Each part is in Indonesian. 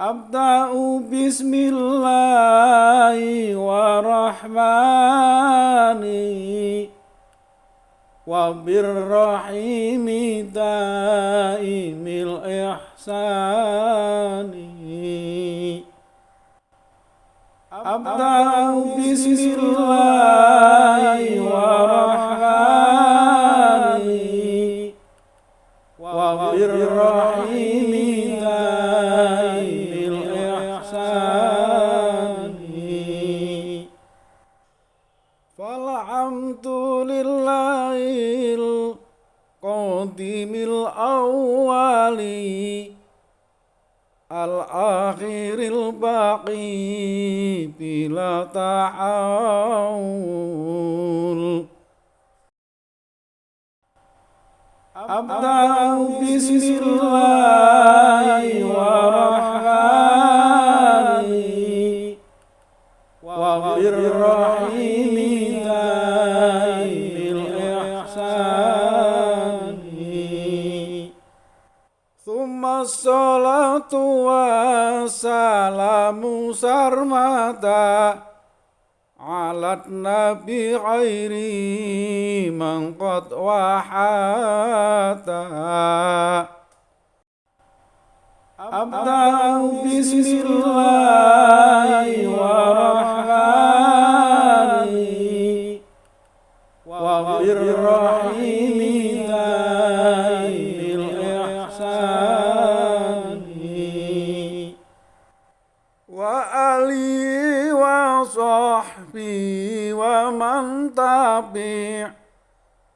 أبدأ بسم الله ورحمن وبالرحيم دائم الإحسان أبدأ بسم الله ورحمن الآخر الباقي بلا تعاون أبدأ بسم الله ورحمن وبالرحيم tua salamu sarmata alat nabi khairi mangkot wahata. Abda'u bismillahi wa rahmani wa rahim وصحبه ومن تبع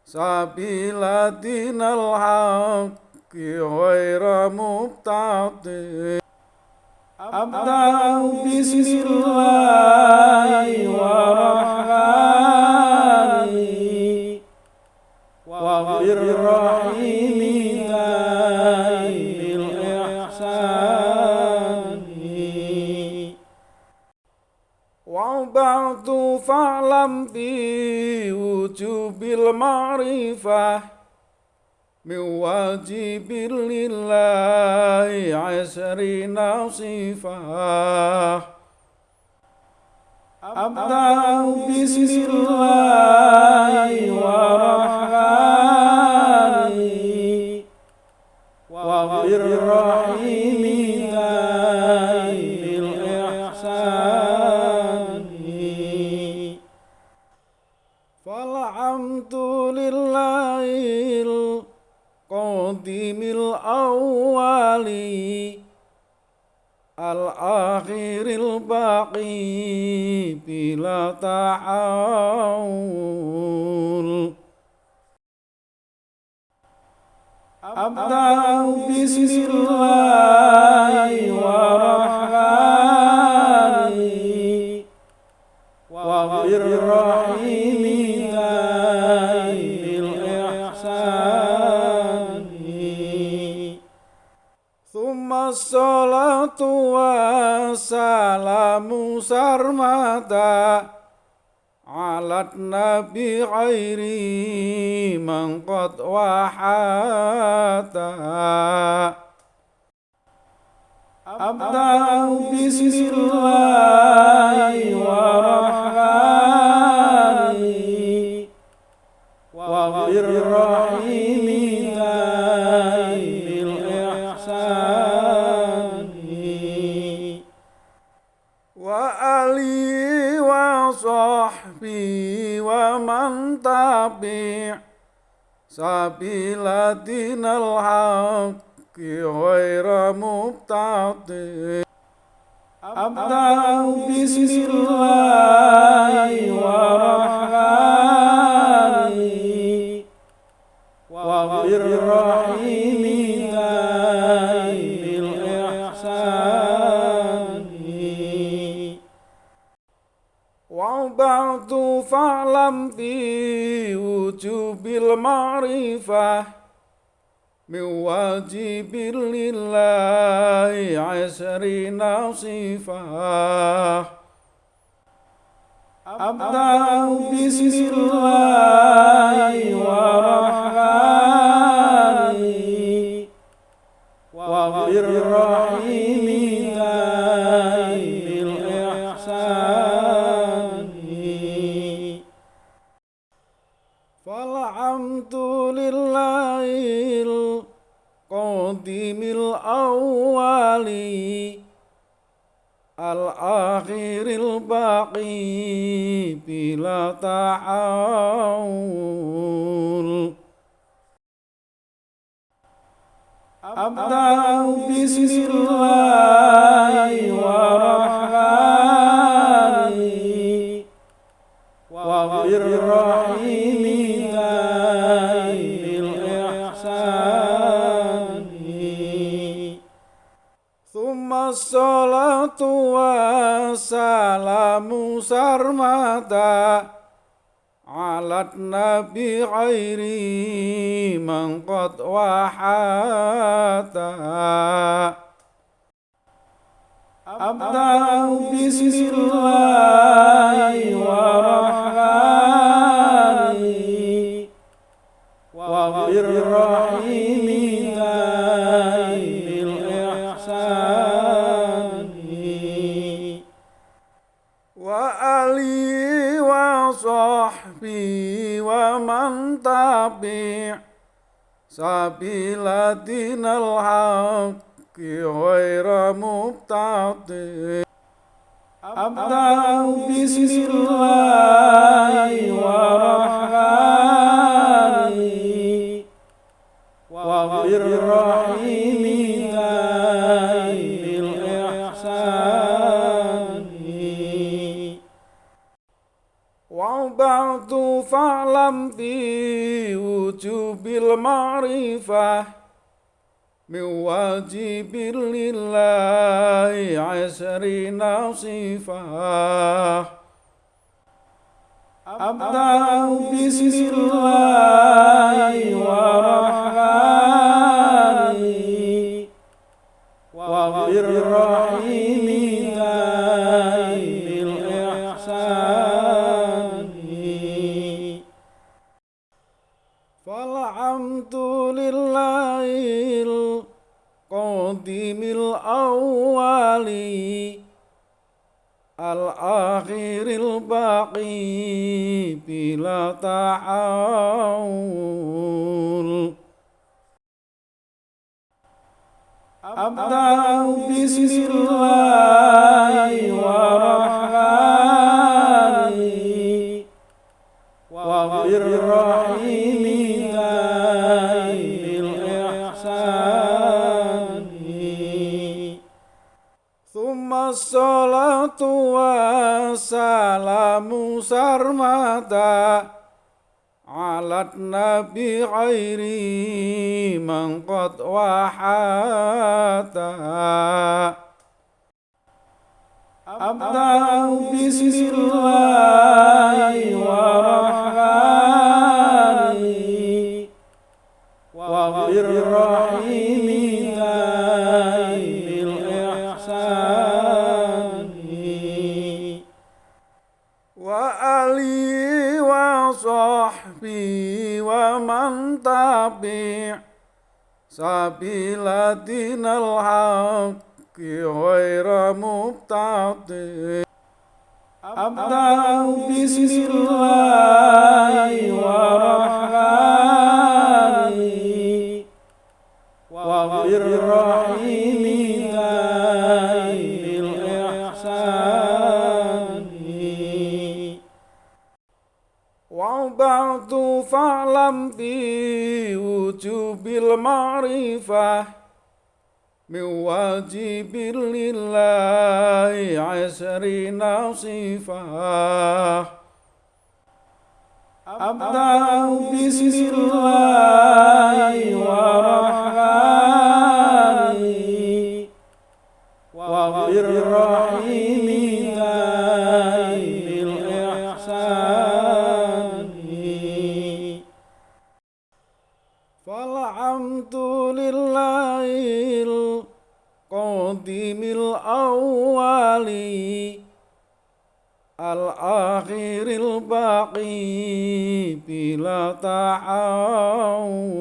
سبيل دين الحق غير مبتدئ أبدأ بسم الله ورحمن وبالرحيم وبعد فاعلم بوجوب المعرفة من واجب لله عشرين صفة أبدأ بسم الله ورحمن وبالرحيم دائم الآخر الباقي بلا تعاون أبدأ بسم الله ورحمن وبالرحيم tua salamu sarmata alat nabi khairi man wahata. Abda'u bismillahi wa أبدأ بسم الله ورحمن وبالرحيم من واجب لله عشرين صفة أبدأ بسم الله ورحمن الآخر الباقي بلا تحول أبدأ بسم الله والرحمن salatu wassalamu sarmata alat nabi khairi mangkot wahata. Abda'u bismillahi wa rahmani wa birrahmani ومن تبع سبيل دين الحق غير مبتدئ أبدأ بسم الله والرحمن وبالرحيم بالإحسان وبعد فاعلم بوجوب المعرفة من واجب لله عشرين صفة أبدأ بسم الله والرحمن وبالرحيم الأول الآخر الباقي بلا تحول أبدأ بسم الله والرحمن وبالرحيم tua salamu sarmata alat nabi khairi man wahata abda'u bismillahi wa rahmani wa rahim. ومن تبع سبيل دين الحق غير مبتدئ أبدأ بسم الله والرحمن وبالرحيم بالإحسان وبعد فاعلم بوجوب المعرفة من واجب لله عشرين صفة أبدأ بسم الله والرحمن وبالرحيم الأول الآخر الباقي بلا تحول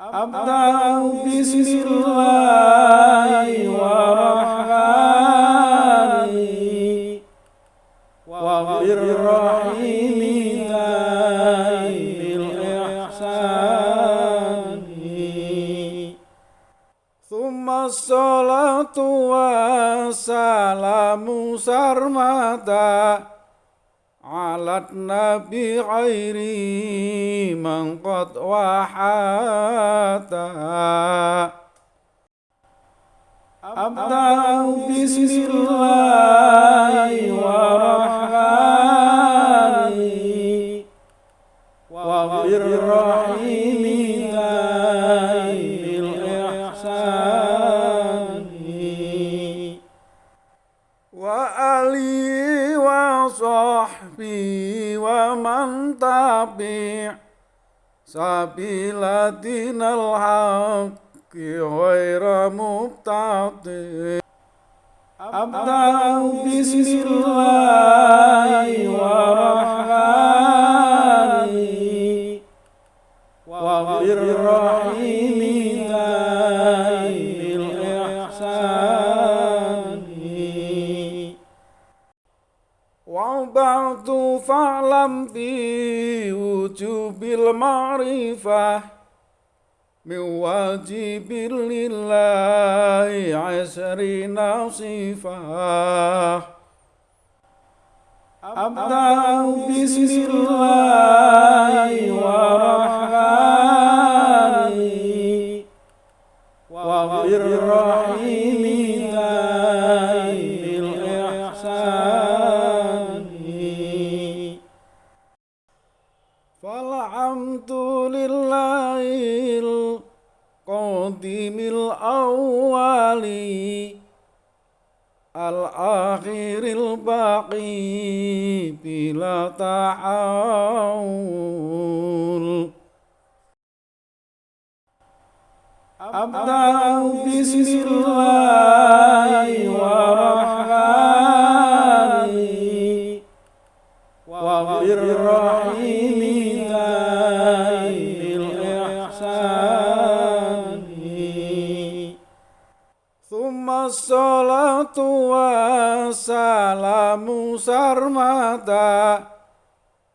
أبدأ بسم الله والرحمن tua salamu sarmata alat nabi khairi man wahata. Abda'u bismillahi wa rahmani wa rahim ومن تبع سبيل دين الحق غير مبتعد أبدأ بسم الله ورحمن وبالرحيم وبعد فاعلم بوجوب المعرفة من واجب لله عشرين صفة أبدأ بسم الله ورحمن وبالرحيم فالحمد لله القديم الأول الآخر الباقي بلا تحول أبدأ بسم الله ورحمن وبالرحيم tua salamu sarmata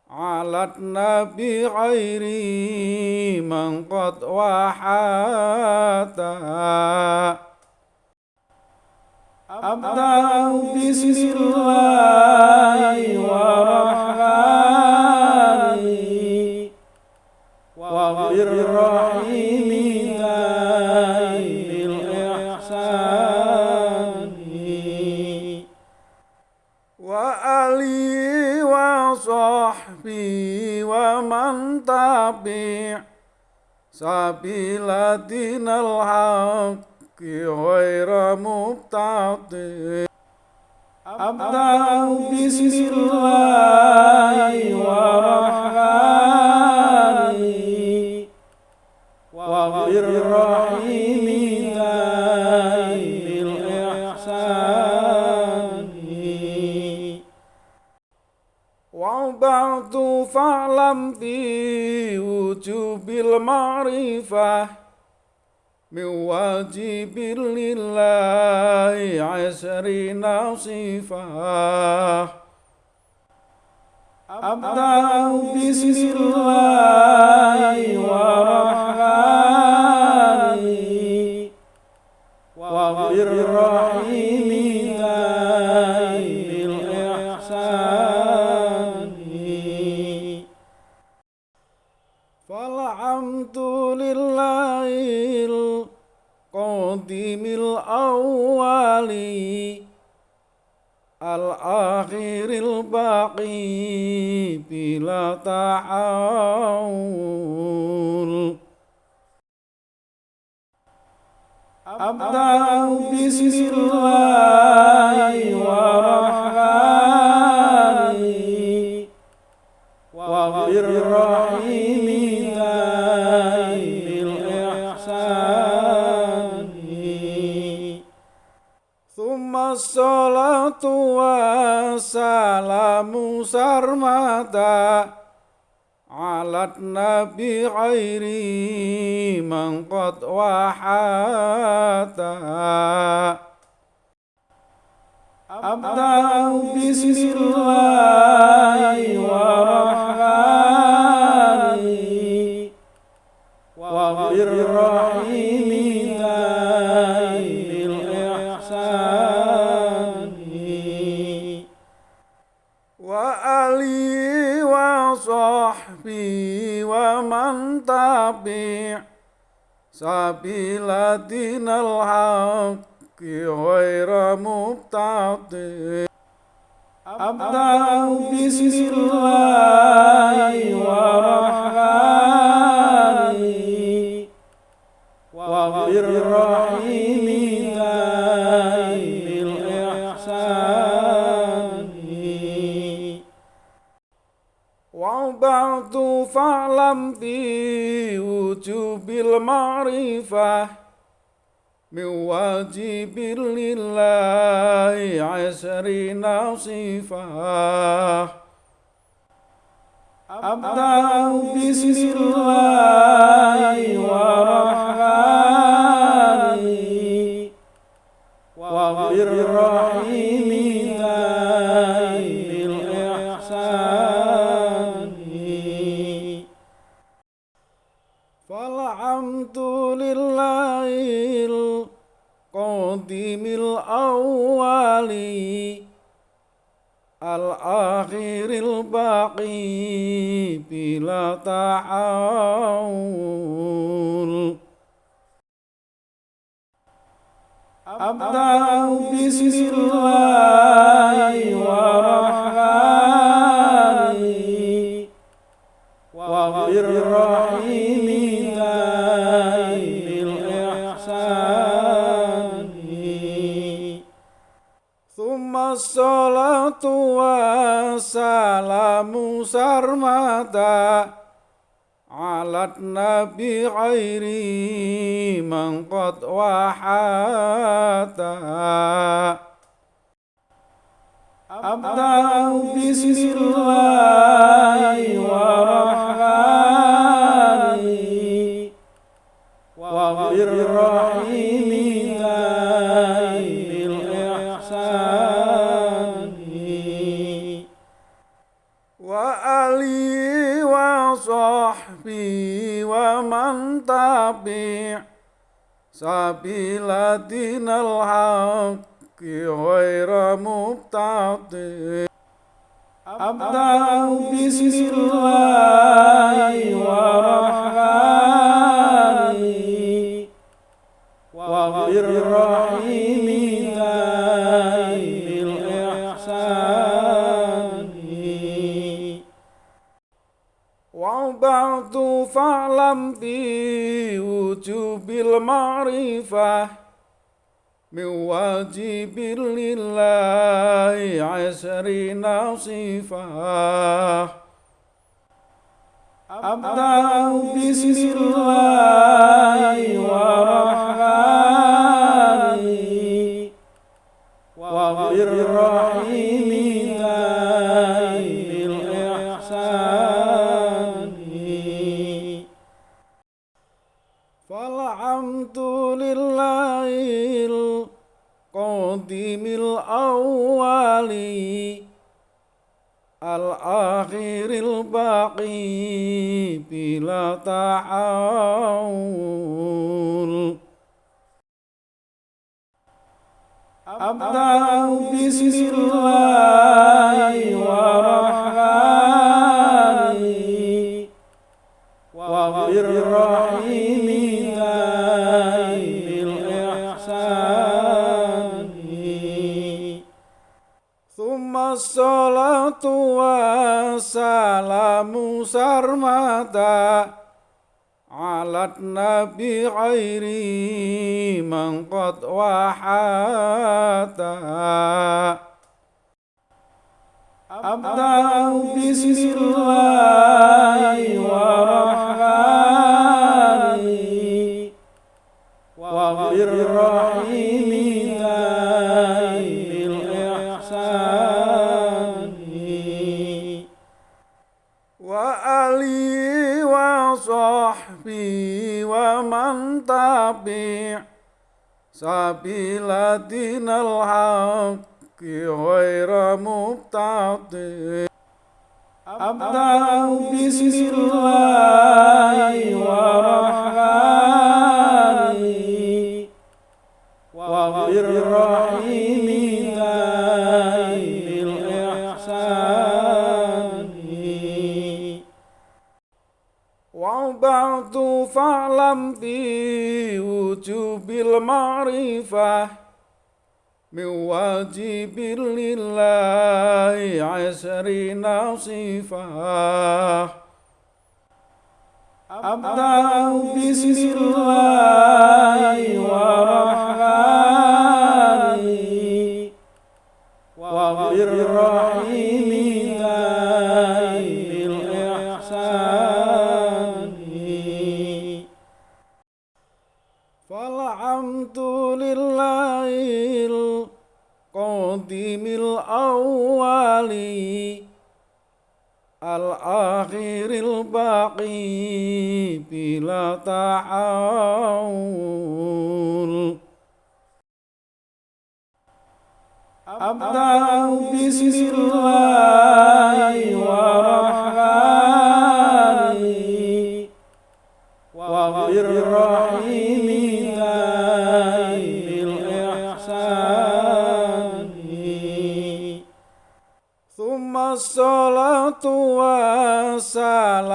alat nabi khairi man wahata. Abda'u bismillahi wa rahmani wa rahim man tabi' sabilatinal haqqi ghaira mubtadi abdan bismillahi wa rahmani wa rahmani وبعد فاعلم بوجوب المعرفة من واجب لله عشرين صفة أبدأ بسم الله ورحمن الباقي بلا تحول أبدأ بسم الله tua salamu sarmata alat nabi khairi man wahata. Abda'u bismillahi warahmani wa rahim. Tabi' sabilatinal haqqi ghaira mubtadi Abda'u bismillahi wa rahmani wa birrahimi wa ba'du fa'lam bi wujubil ma'rifah من واجب لله عشرين صفة أبدأ بسم الله ورحمن وبالرحيم القديم الأول الآخر الباقي بلا تحول أبدأ بسم الله ورحمن وبالرحيم tua salamu sarmata alat nabi khairi man wahata. Abda'u bismillahi warahmani wa birrahimi man tabi' sabilatinal haqqi ghaira mubtadi abda bismillahi المعرفة من واجب لله عشرين صفة أبدأ بسم الله ورحمن الباقي بلا تحول أبدأ بسم الله ورحمن وبالرحيم ذي الإحسان ثم الصلاة والسلام salamu sarmata alat nabi khairi mangkot wahata. Abda'u bismillahi wa rahmani wa rahim وصحبي ومن تبع سبيل دين الحق غير مبتدئ أبدأ بسم الله ورحمن وبالرحيم fa'lam bi wujubil ma'rifah min wajibil lillahi asrina sifah أبدأ بسم الله ورحمن وبالرحيم الأول الآخر الباقي بلا تحول أبدأ بسم الله ورحمن وبالرحيم دائم wassalamu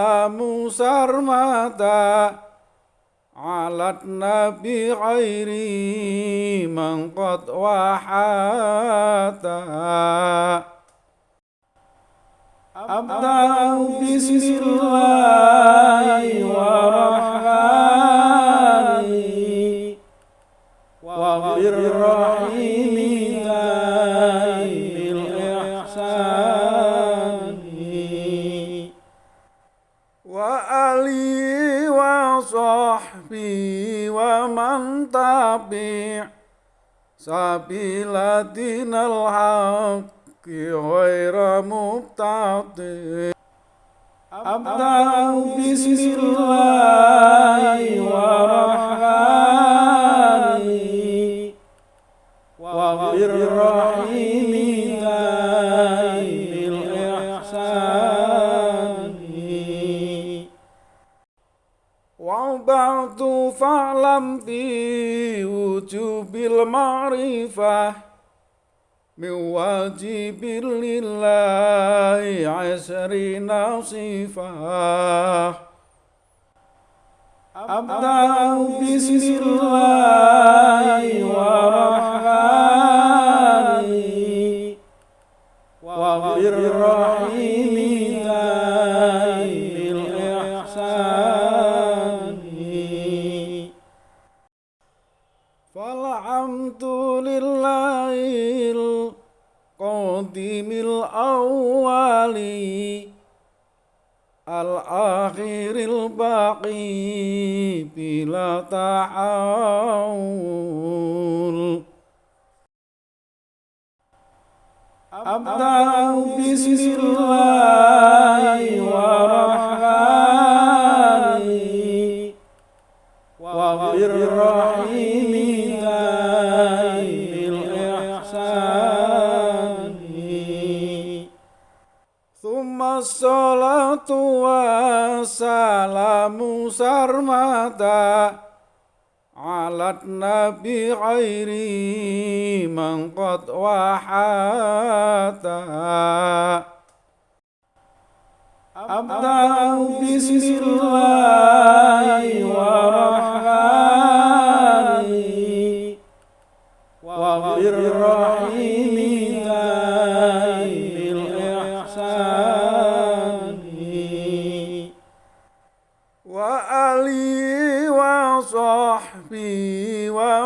sarmata alat nabi khairi man wahata. Abda'u bismillahi دين الحق غير مبتدع أبدأ بسم الله ورحمن وبالرحيم دائم الإحسان وبعد فاعلم بوجوب المعرفة من واجب لله عشرين صفة أبدأ بسم الله ورحمن وبالرحيم الآخر الباقي بلا تحول أبدأ بسم الله ورحمن وبالرحيم wassalamu sarmata alat nabi khairi man wahata. Abda'u bismillahi wa rahmani wa rahim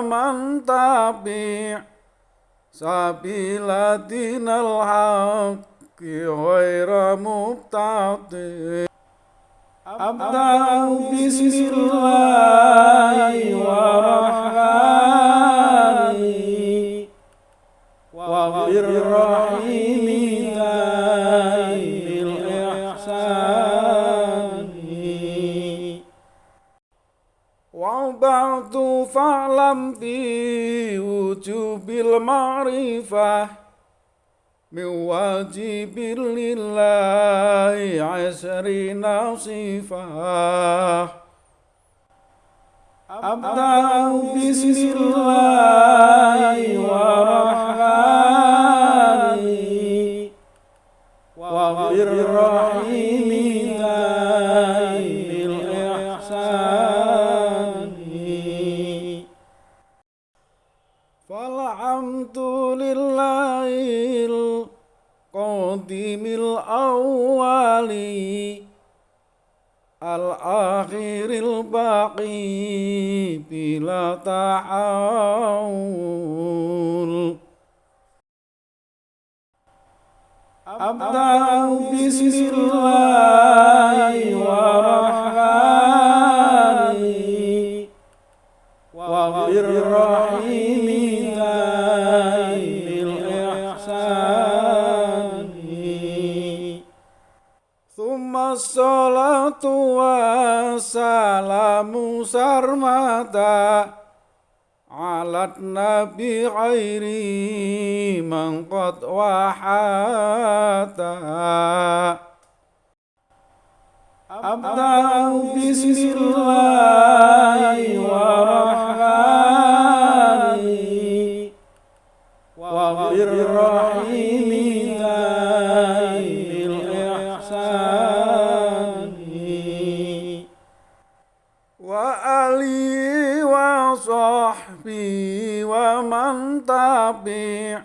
ومن تبع سبيل دين الحق غير مبتدع أبدأ بسم الله ورحمن وبالرحيم وبعد فاعلم بوجوب المعرفة من واجب لله عشرين صفة أبدأ بسم الله ورحمن وبالرحيم دائم الأول الآخر الباقي بلا تحول أبدأ بسم الله والرحمن وبالرحيم الصلاة والسلام سرمدا على النبي غير من قد وحاتا أبدأ بسم الله والرحمن وبالرحيم ومن تبع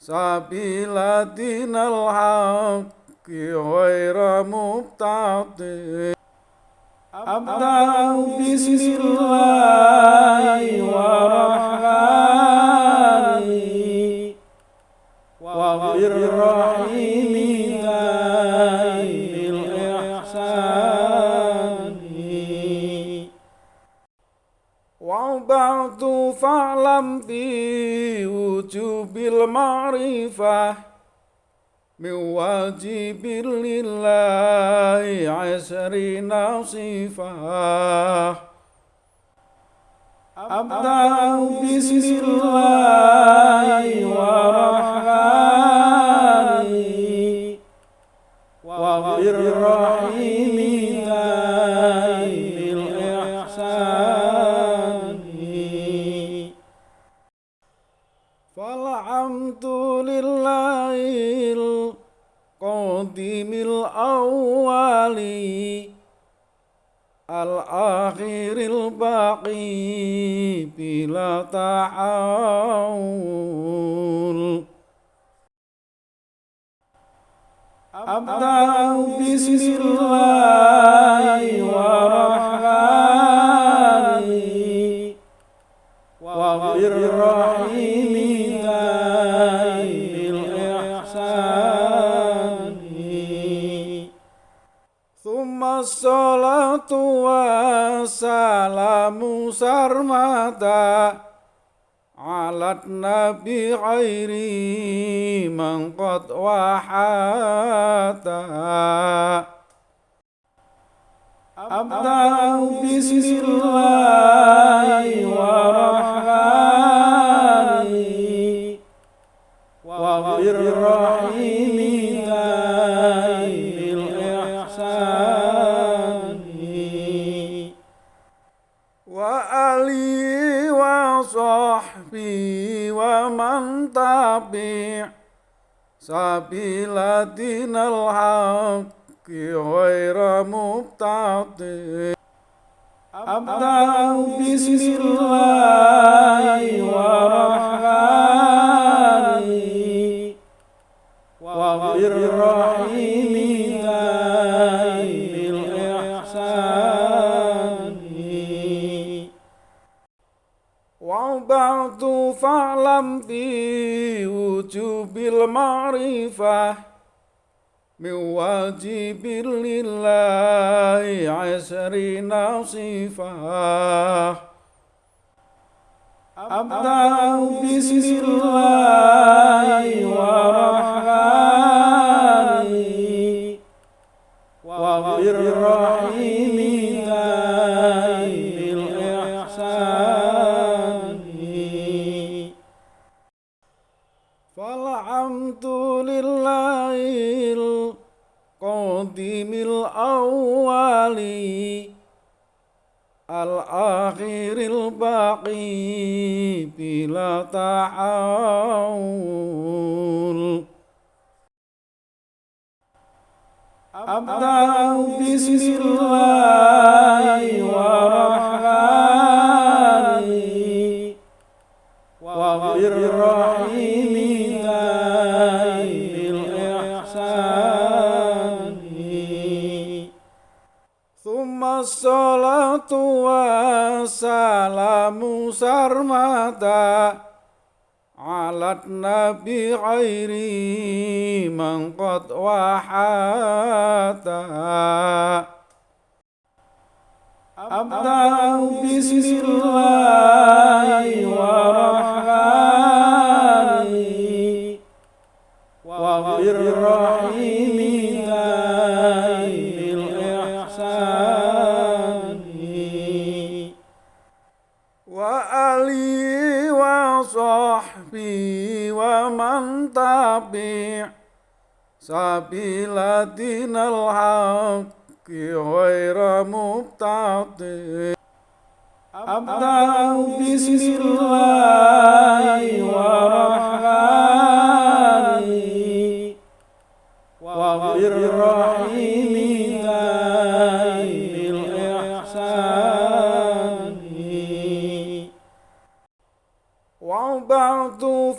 سبيل دين الحق غير مبتدئ أبدأ بسم الله والرحمن وبالرحيم وبعد فاعلم بوجوب المعرفة من واجب لله عشرين صفة أبدأ بسم الله والرحمن وبالرحيم الأول الآخر الباقي بلا تحول أبدأ بسم الله والرحمن الصلاة والسلام سرمدا على النبي غير من قد وحاتا أبدأ بسم الله والرحمن وبالرحيم ومن تبع سبيل دين الحق غير مبتدئ أبدأ بسم الله والرحمن وبالرحيم وبعد فاعلم بوجوب المعرفة من واجب لله عشرين صفة أبدأ بسم الله والرحمن فالحمد لله القديم الأول الآخر الباقي بلا تحول أبدأ بسم الله والرحمن wassalamu sarmata alat nabi khairi mangkot wahata. Abda'u bismillahi warahmani wa rahmani وصحبه ومن تبع سبيل دين الحق غير مبتدئ أبدأ بسم الله والرحمن وبالرحيم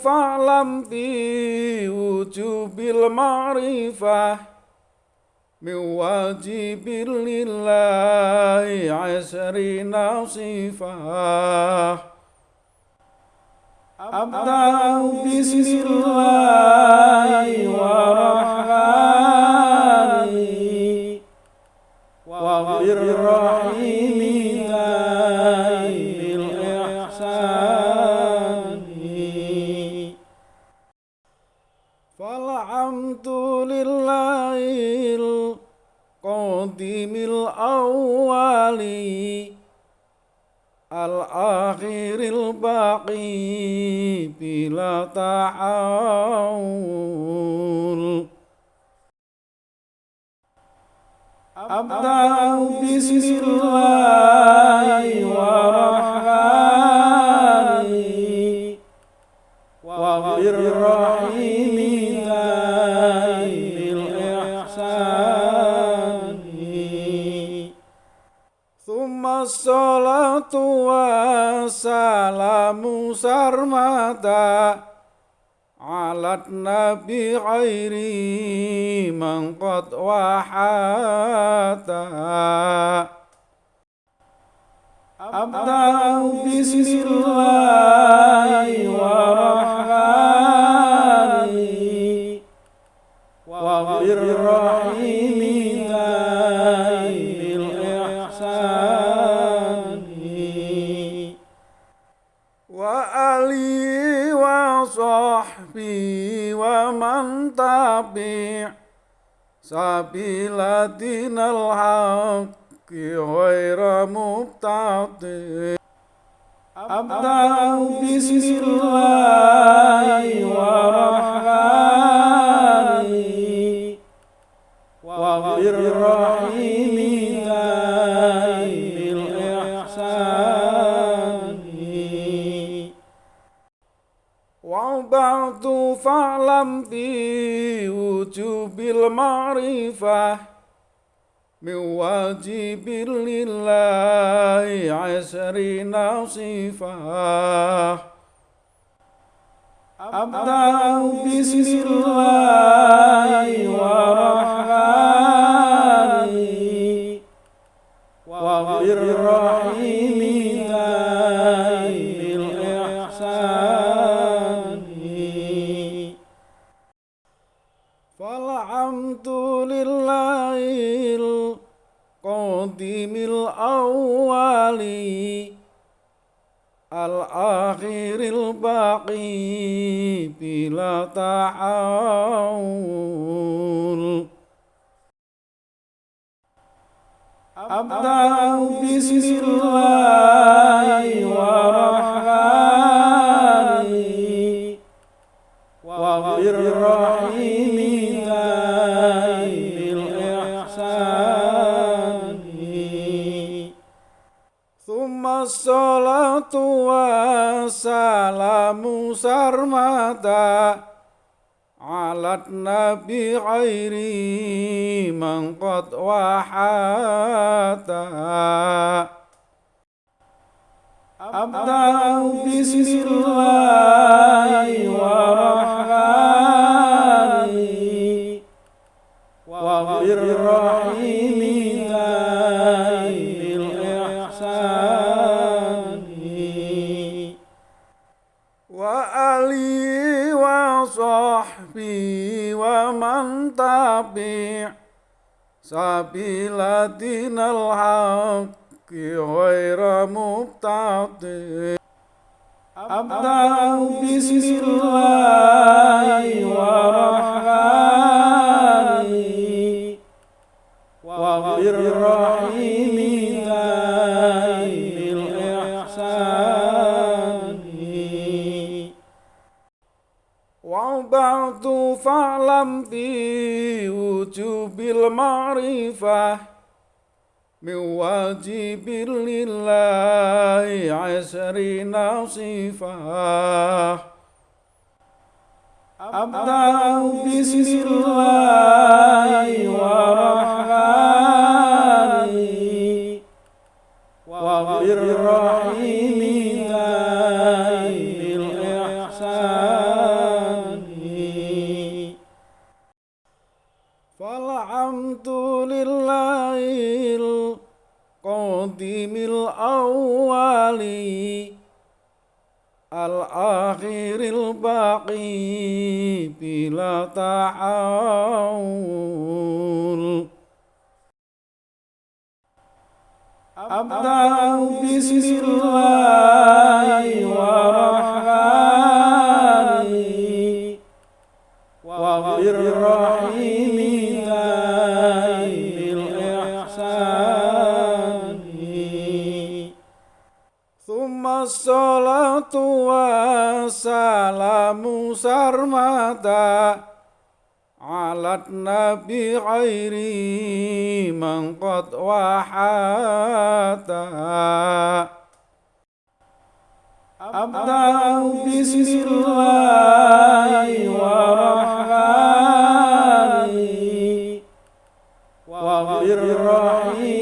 وبعد فاعلم بوجوب المعرفة من واجب لله عشرين صفة أبدأ بسم الله والرحمن الباقي بلا تحول أبدأ بسم الله والرحمن وبالرحيم دائم الإحسان ثم الصلاة والسلام سرمدا على النبي غير من قد وحاتا أبدأ بسم الله والرحمن وبالرحيم ومن تبع سبيل دين الحق غير مبتدئ أبدأ بسم الله والرحمن وبالرحيم وبعد فاعلم بوجوب المعرفة من واجب لله عشرين صفة أبدأ بسم الله والرحمن الآخر الباقي بلا تحول أبدأ بسم الله والرحمن الصلاة والسلام سرمدا على النبي غير من قد وحاتا أبدأ بسم الله والرحمن وبالرحيم ومن تبع سبيل دين الحق غير مبتدع أبدأ بسم الله من واجب لله عشرين صفة أبدأ بسم الله الرحمن الآخر الباقي بلا تحول أبدأ بسم الله الرحمن wassalamu sarmata alat nabi khairi mangkot wahata Abda'u bismillahi warahmani wa rahim.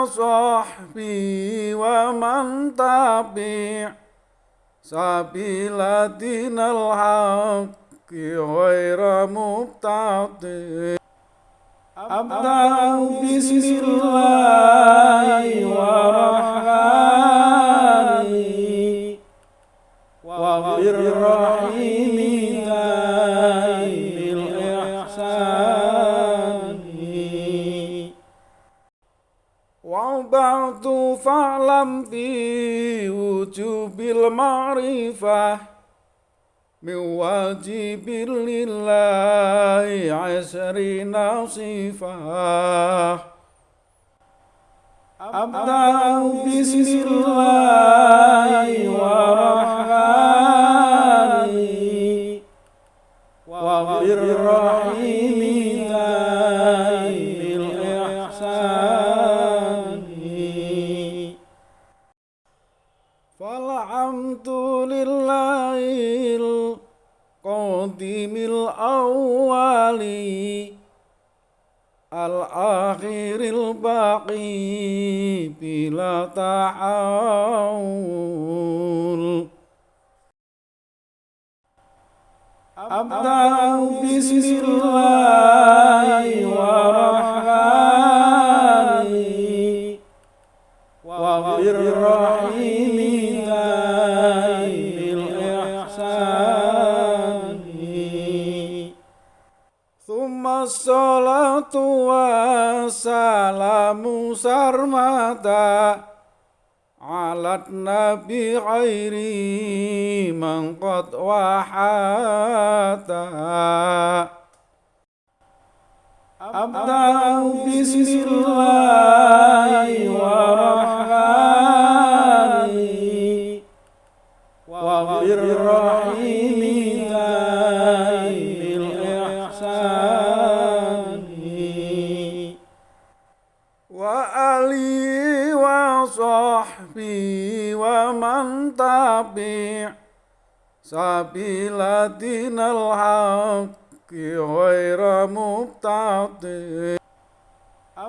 وآله وصحبه ومن تبع سبيل دين الحق غير مبتدع أبدأ بسم الله الرحمن وبالرحيم وبعد فاعلم بوجوب المعرفة من واجب لله عشرين صفة أبدأ بسم الله الرحمن الأول الآخر الباقي بلا تحول أبدأ بسم الله الرحمن وبالرحيم ثم الصلاة والسلام سرمدا على النبي غير من قد وحاتا أبدأ بسم الله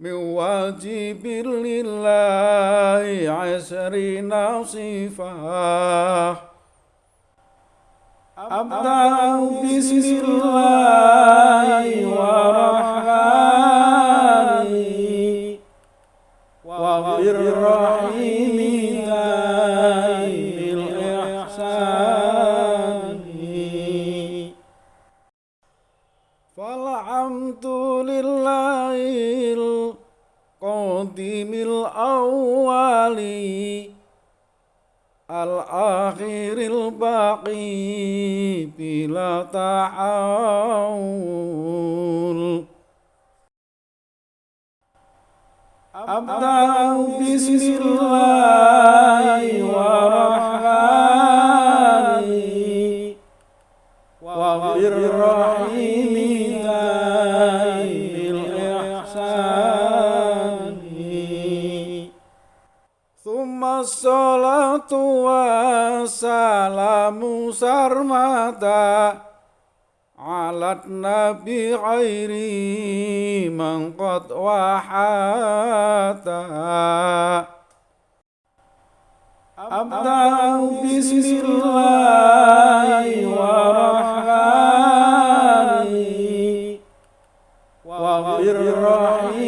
من واجب لله عشرين نصيفا. أبدأ بسم الله ورحمن وغفر رحمن الآخر الباقي بلا تحول أبدأ بسم الله والرحمن وبالرحيم salatu wassalamu sarmata alat nabi khairi mangkot wahata. Abda'u bismillahi warahmani wa rahmani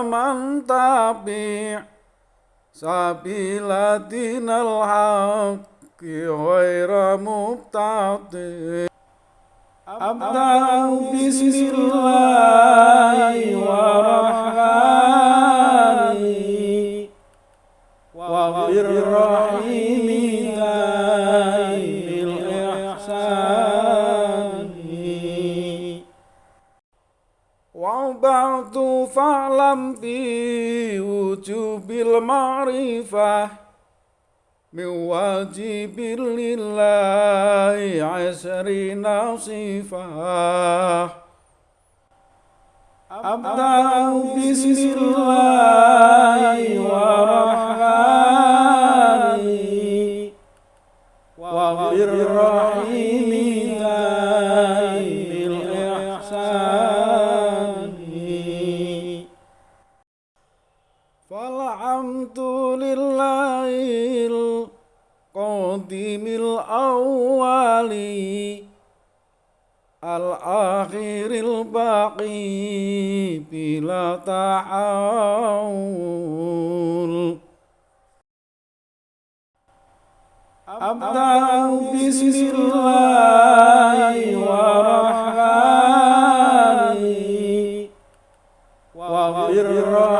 ومن تبع سبيل دين الحق غير مبتدئ أبدأ بسم الله والرحمن وبالرحيم وبعد فاعلم بوجوب المعرفة من واجب لله عشرين صفة أبدأ بسم الله والرحمن وبالرحيم ذي الأول الآخر الباقي بلا تحول أبدأ بسم الله والرحمن وبالرحيم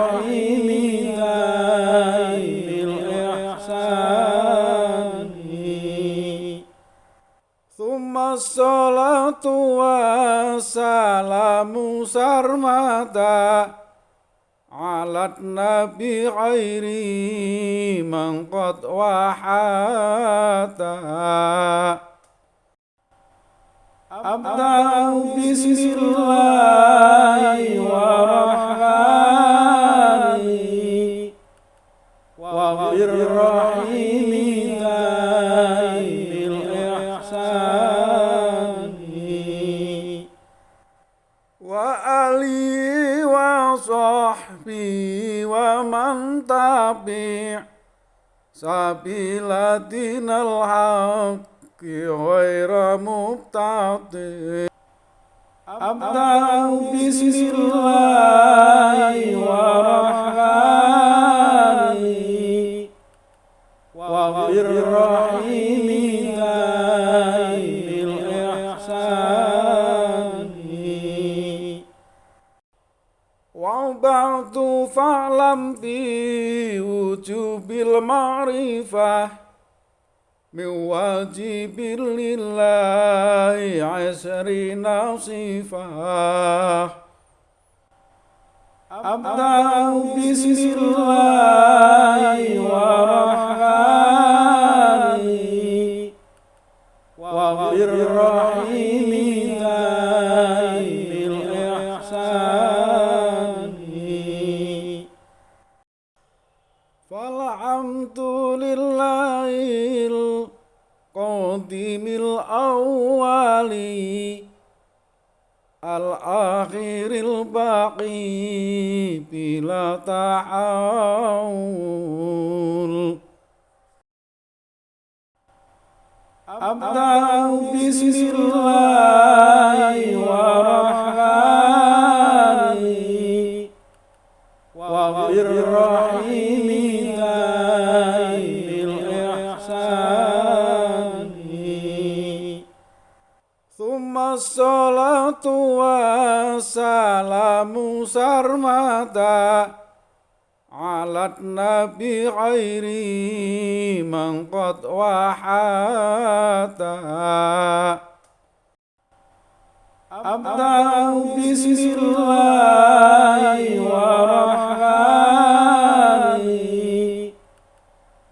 على النبي غير من قد وحاتا. أبدأ بسم الله tabi' sabila dinal haqqi ghaira mubtadi. Abda'u bismillahi wa rahmani wa birrahmani fa'lam fi wujubil ma'rifah min wajibil lillahi asri nasifah. Abda'u bismillahi wa rahmani wa rahim الأول الآخر الباقي بلا تعاول أبدأ بسم الله والرحمن وبالرحيم tua salamu sarmata alat nabi khairi mangkot wahata. Abda'u bismillahi warahmani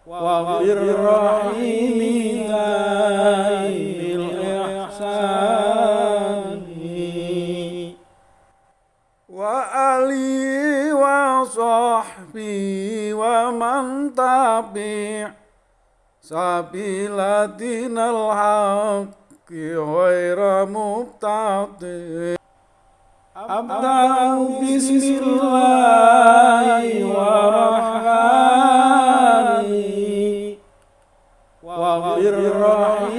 wa rahim ومن تبع سبيل دين الحق غير مبتدئ أبدأ بسم الله ورحمن وبالرحيم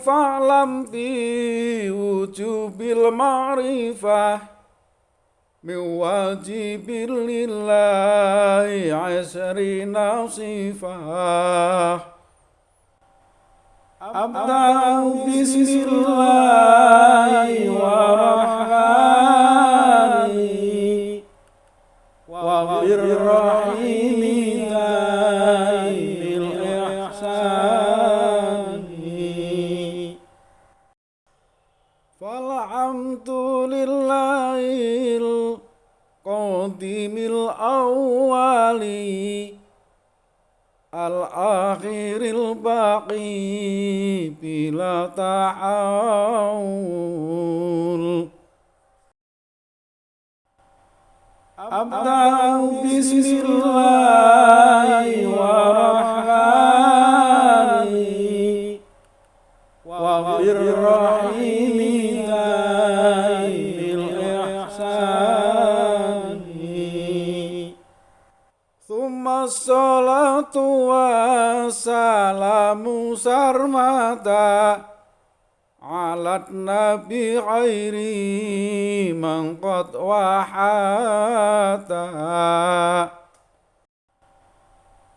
وبعد فاعلم بوجوب المعرفة من واجب لله عشرين صفة أبدأ بسم الله ورحمن وبالرحيم ذي الأول الآخر الباقي بلا تعاون أبدأ بسم الله ورحمن وبالرحيم salatu wassalamu sarmata alat nabi khairi mangkot wahata.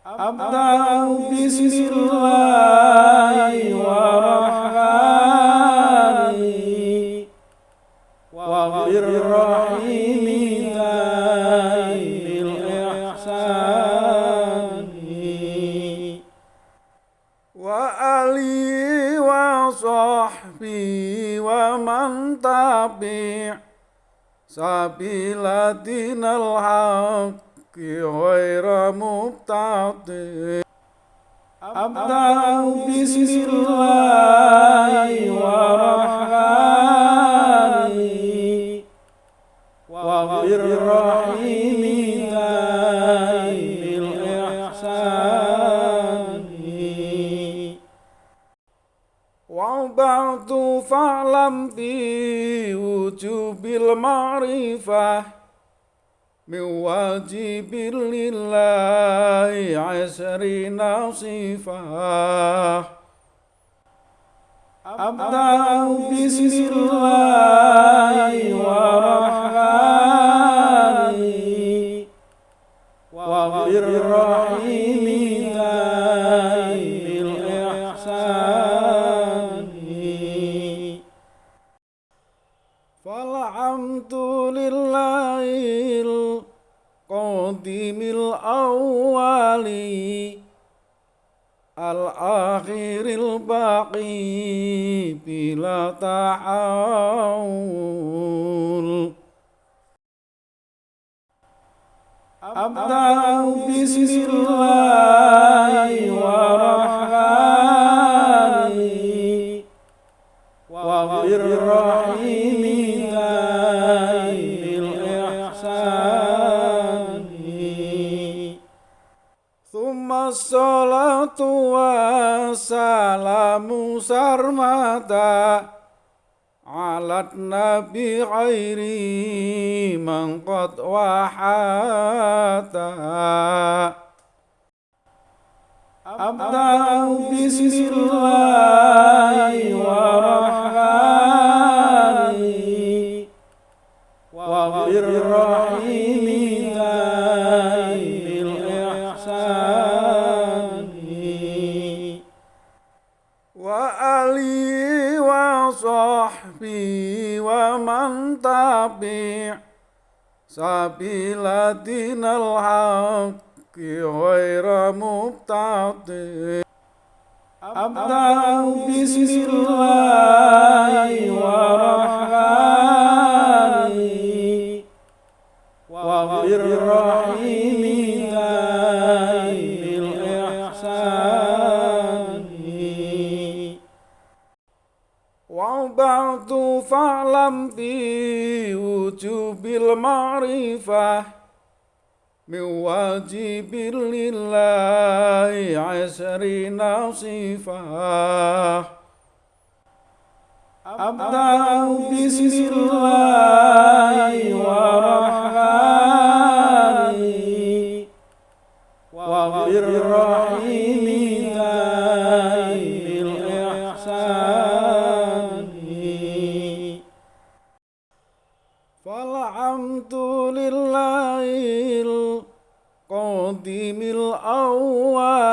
Abda'u bismillahi warahmani wa rahmani tabi' sabilatin al haqqi ghaira mubtadi. Abda'u bismillahi wa rahmani. Wa rahim وبعد فاعلم بوجوب المعرفة من واجب لله عشرين صفة أبدأ بسم الله الآخر الباقي بلا تعاون أبدأ بسم الله ورحمن wassalamu sarmata alat nabi khairi man qad wahata. Abda'u bismillahi wa rahmani wa birrahimi sahbi wa man tabi' sabilatinal haq غير مبتعد أبدأ بسم الله ورحمن وبالرحيم وبعد فاعلم بوجوب المعرفة من واجب لله عشرين صفة أبدأ بسم الله ورحمن وبالرحيم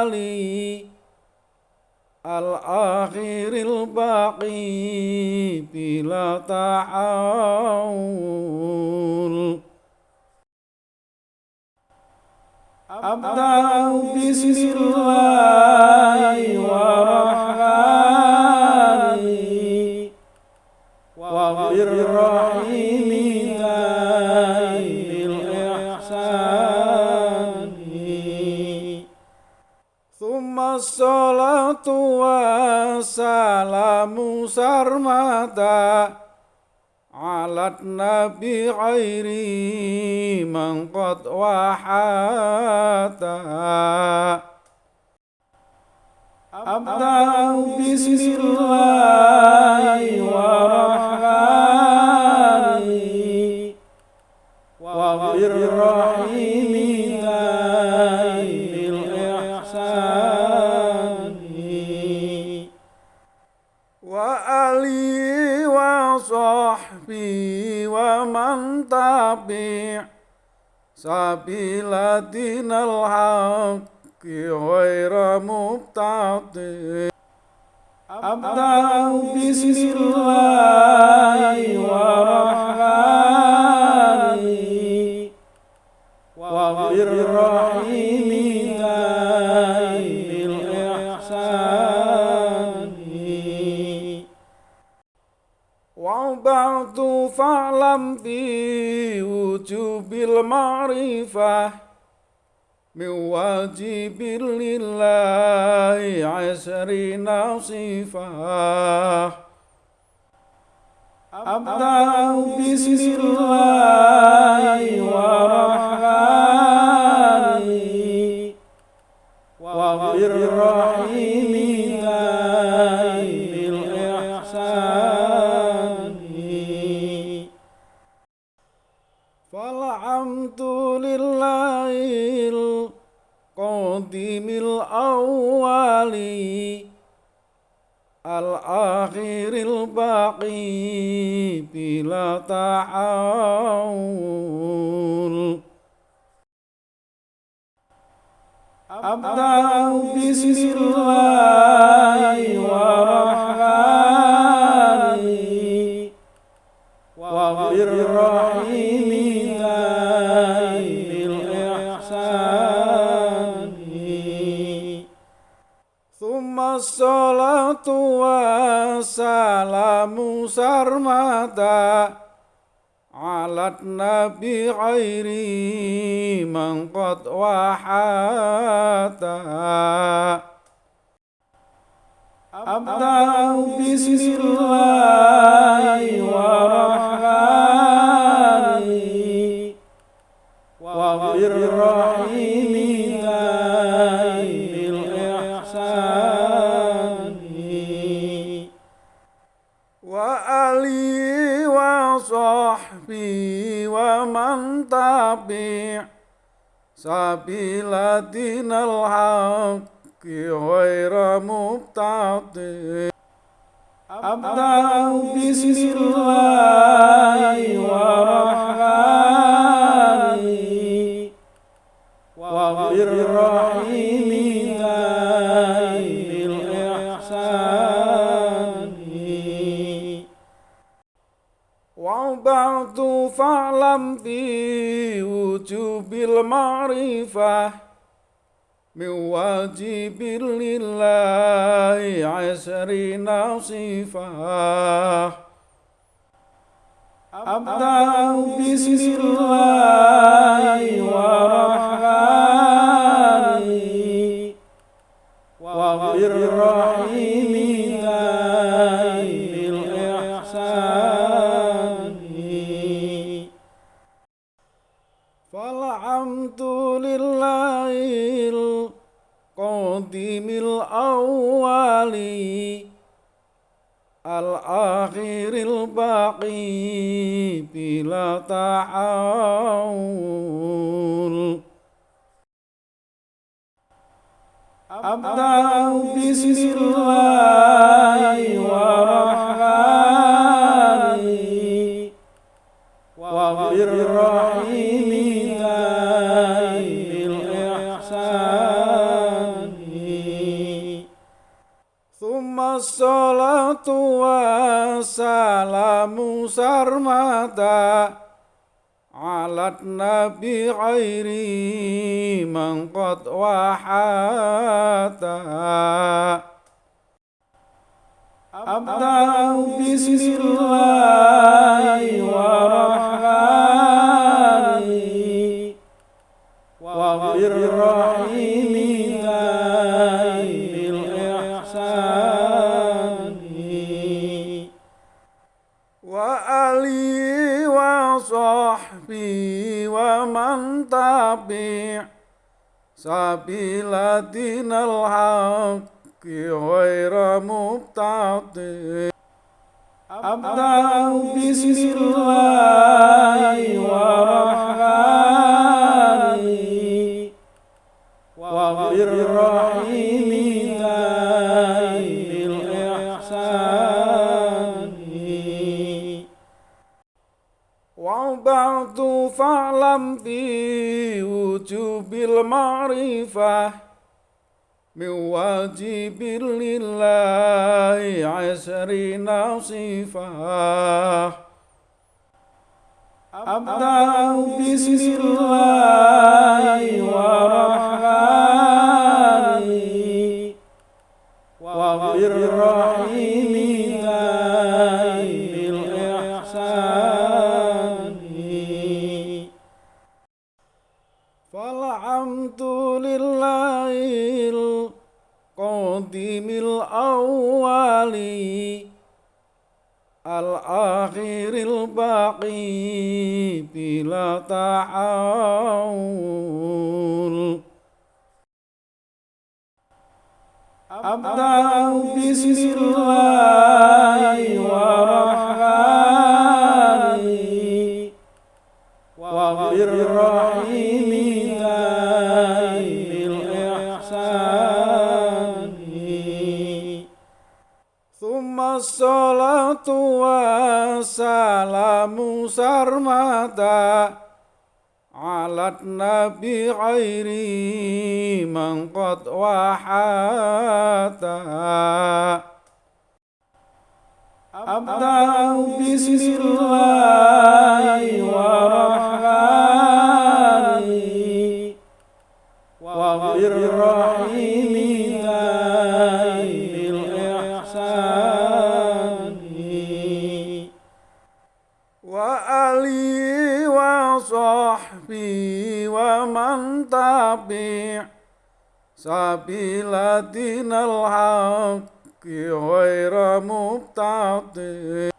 الأول الآخر الباقي بلا تحول أبدأ بسم الله ورحمن وبالرحيم Assalatu wassalamu sarmata alat nabi khairi man qad wahata. Abda'u bismillahi wa rahmani wa birrahimi man tabi' sabila dinal haqqi ghaira mubtadi. Abda'u wujubil ma'rifah min wajibil lillahi asrina sifah Abda'u bismillahi wa Al-akhiril baqi bila ta'awul Abda'u bismillahi wa rahmani salatu wassalamu sarmata alat nabi khairi man qad wahata. Abda'u bismillahi wa rahmani wa birrahimi wa ali wa sahbi wa man tabi sabilatin al haq ghayra mubtadi. Abdu bismillahi wa rahmani fa'lam fi wujubil ma'rifah min wajibin lillahi asri nasifah. Abda'u bismillahi wa rahmani wa ghafir الأول الآخر الباقي بلا تحول أبدأ بسم الله والرحمن tua salamu sarmata alat nabi khairi man wahata. Abda'u bismillah. والسلام سرمدا على النبي غير من قد وحاتا أبدأ بسم الله والرحمن وبالرحيم وصحبه ومن تبع سبيل دين الحق غير مبتدئ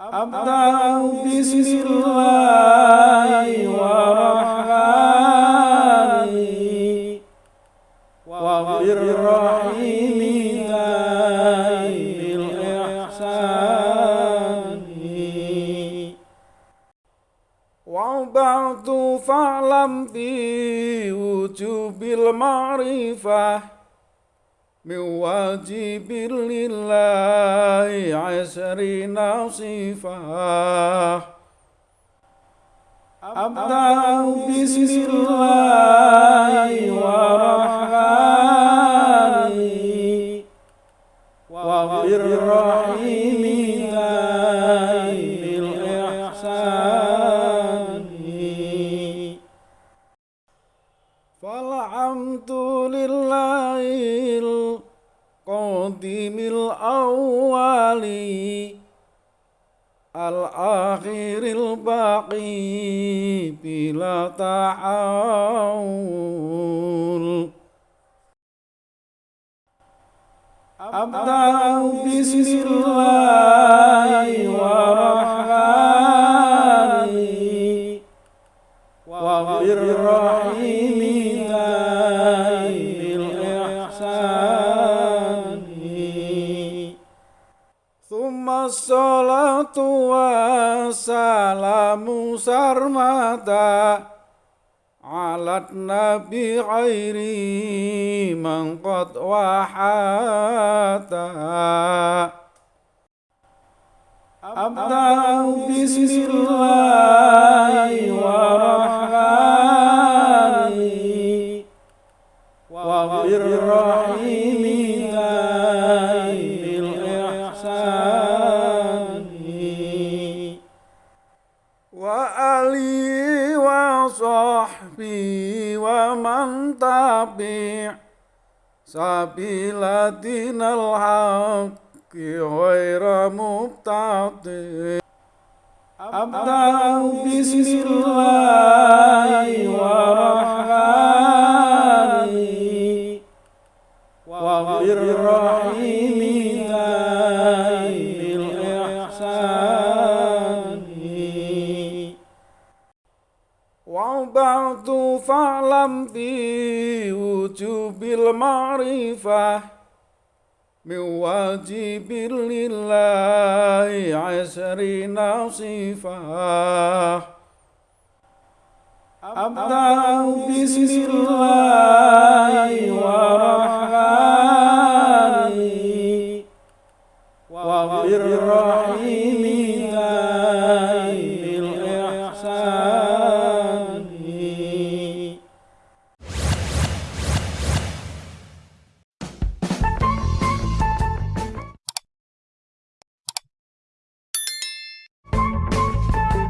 أبدأ بسم الله والرحمن وبالرحيم ذي وبعد فاعلم بي بوجوب المعرفة من واجب لله عشرين صفة أبدأ بسم الله والرحمن وبالرحيم الأول الآخر الباقي بلا تحول أبدأ بسم الله والرحمن على النبي غير من قد وحاتا أبدأ بسم الله ومن تبع سبيل دين الحق غير مبتدئ أبدأ بسم الله والرحمن وبالرحيم بالإحسان وبعد فاعلم بوجوب المعرفة من واجب لله عشرين صفة أبدأ بسم الله والرحمن